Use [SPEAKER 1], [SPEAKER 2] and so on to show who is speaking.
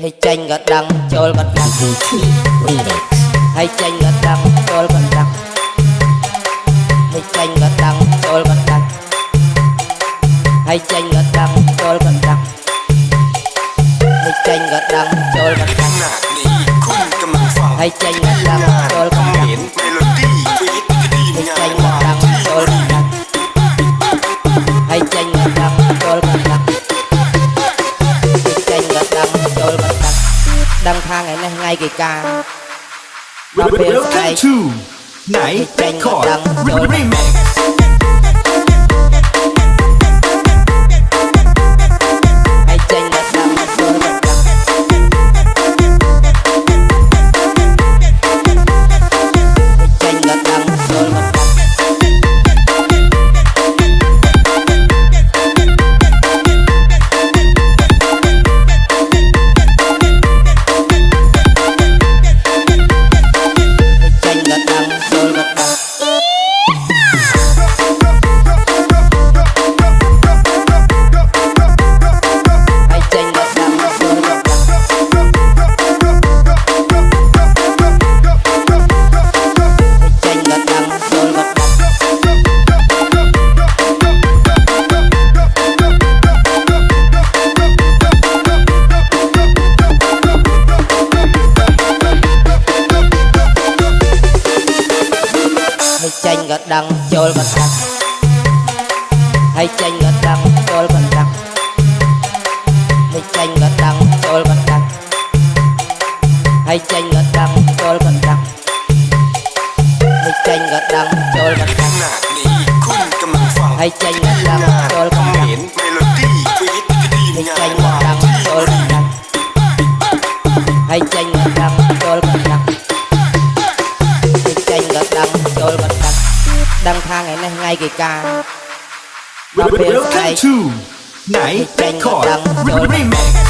[SPEAKER 1] hay chanh gật đăng chol gật đăng hay chanh gật đăng chol
[SPEAKER 2] gật
[SPEAKER 1] đăng hay chanh gật đăng chol gật đăng hay chanh gật đăng chol gật đăng hay chanh gật đăng chol gật đăng hay chanh gật đăng chol gật đăng ដឹងថាថ្ងៃនេះថ្ងៃគេការដល់ពេលស្អែក
[SPEAKER 3] Welcome to Night Record Remix
[SPEAKER 1] ចេញក៏ដឹងចូលក៏ដឹងហើយចេញក៏ដឹងចូលក៏ដឹងហើយចេញក៏ដឹងចូលក៏ដឹងហើយចេញក៏ដឹងចូលក៏ដឹងហើយចេញក៏ដឹងចូលក៏ដឹងនេះគុណកំពុងហើយចេញក៏ដឹងចូលក៏ដឹងមានមេឡូឌីពីទីទីង៉ា
[SPEAKER 4] กี
[SPEAKER 1] กา
[SPEAKER 4] เราเป็นไทยไหน
[SPEAKER 1] แรคค
[SPEAKER 3] อร์ดรีแ